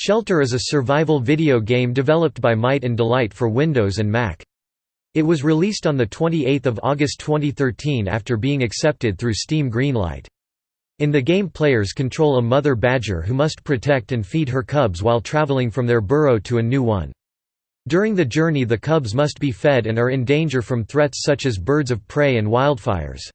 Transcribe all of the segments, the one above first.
Shelter is a survival video game developed by Might and Delight for Windows and Mac. It was released on 28 August 2013 after being accepted through Steam Greenlight. In the game players control a mother badger who must protect and feed her cubs while traveling from their burrow to a new one. During the journey the cubs must be fed and are in danger from threats such as birds of prey and wildfires.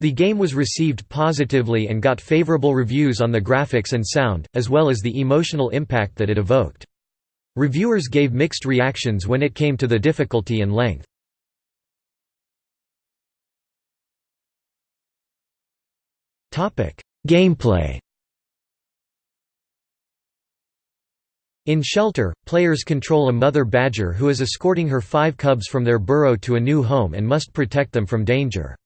The game was received positively and got favorable reviews on the graphics and sound, as well as the emotional impact that it evoked. Reviewers gave mixed reactions when it came to the difficulty and length. Gameplay In Shelter, players control a mother badger who is escorting her five cubs from their burrow to a new home and must protect them from danger.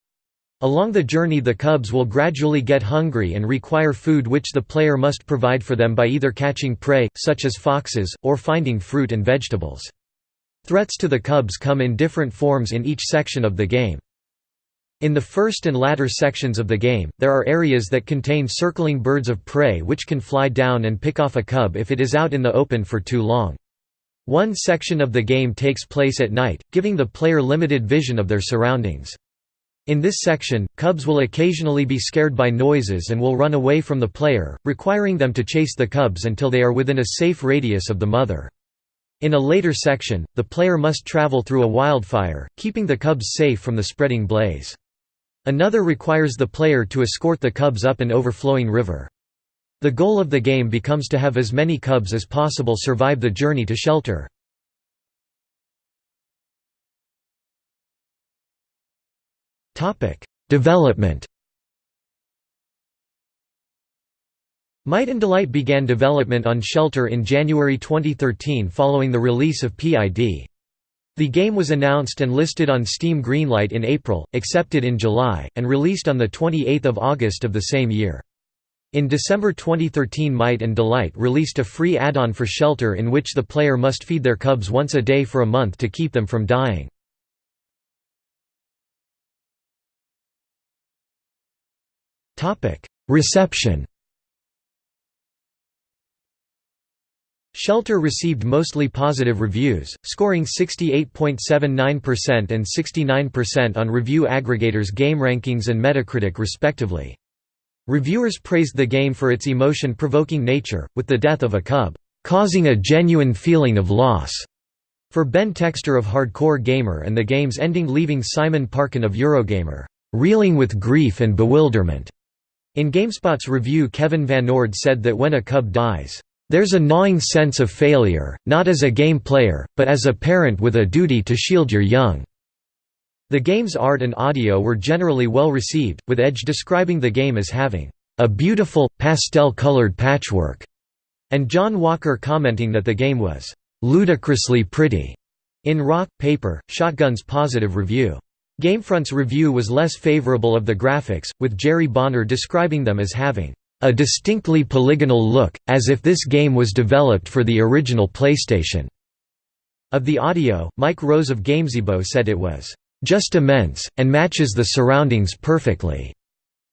Along the journey the cubs will gradually get hungry and require food which the player must provide for them by either catching prey, such as foxes, or finding fruit and vegetables. Threats to the cubs come in different forms in each section of the game. In the first and latter sections of the game, there are areas that contain circling birds of prey which can fly down and pick off a cub if it is out in the open for too long. One section of the game takes place at night, giving the player limited vision of their surroundings. In this section, cubs will occasionally be scared by noises and will run away from the player, requiring them to chase the cubs until they are within a safe radius of the mother. In a later section, the player must travel through a wildfire, keeping the cubs safe from the spreading blaze. Another requires the player to escort the cubs up an overflowing river. The goal of the game becomes to have as many cubs as possible survive the journey to shelter. Development Might and Delight began development on Shelter in January 2013 following the release of PID. The game was announced and listed on Steam Greenlight in April, accepted in July, and released on 28 August of the same year. In December 2013 Might and Delight released a free add-on for Shelter in which the player must feed their cubs once a day for a month to keep them from dying. Reception Shelter received mostly positive reviews, scoring 68.79% and 69% on review aggregators GameRankings and Metacritic respectively. Reviewers praised the game for its emotion-provoking nature, with the death of a cub, "...causing a genuine feeling of loss." For Ben Textor of Hardcore Gamer and the game's ending leaving Simon Parkin of Eurogamer, "...reeling with grief and bewilderment." In GameSpot's review Kevin Van Ord said that when a cub dies, "...there's a gnawing sense of failure, not as a game player, but as a parent with a duty to shield your young." The game's art and audio were generally well received, with Edge describing the game as having, "...a beautiful, pastel-colored patchwork," and John Walker commenting that the game was, "...ludicrously pretty." In Rock, Paper, Shotgun's positive review. Gamefront's review was less favorable of the graphics, with Jerry Bonner describing them as having a distinctly polygonal look, as if this game was developed for the original PlayStation. Of the audio, Mike Rose of Gamezebo said it was just immense, and matches the surroundings perfectly.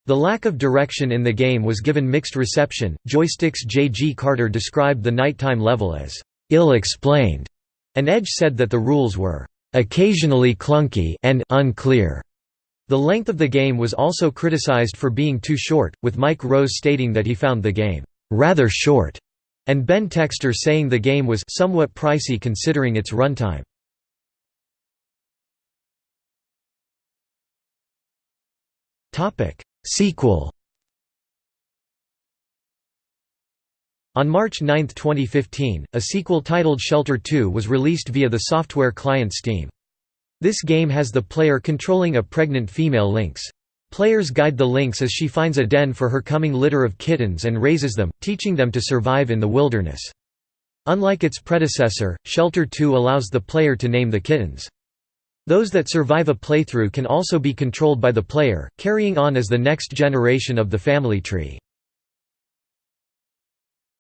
The lack of direction in the game was given mixed reception. Joystiq's J. G. Carter described the nighttime level as ill explained, and Edge said that the rules were occasionally clunky and unclear. The length of the game was also criticized for being too short, with Mike Rose stating that he found the game rather short, and Ben Textor saying the game was somewhat pricey considering its runtime. Topic: Sequel On March 9, 2015, a sequel titled Shelter 2 was released via the software client Steam. This game has the player controlling a pregnant female lynx. Players guide the lynx as she finds a den for her coming litter of kittens and raises them, teaching them to survive in the wilderness. Unlike its predecessor, Shelter 2 allows the player to name the kittens. Those that survive a playthrough can also be controlled by the player, carrying on as the next generation of the family tree.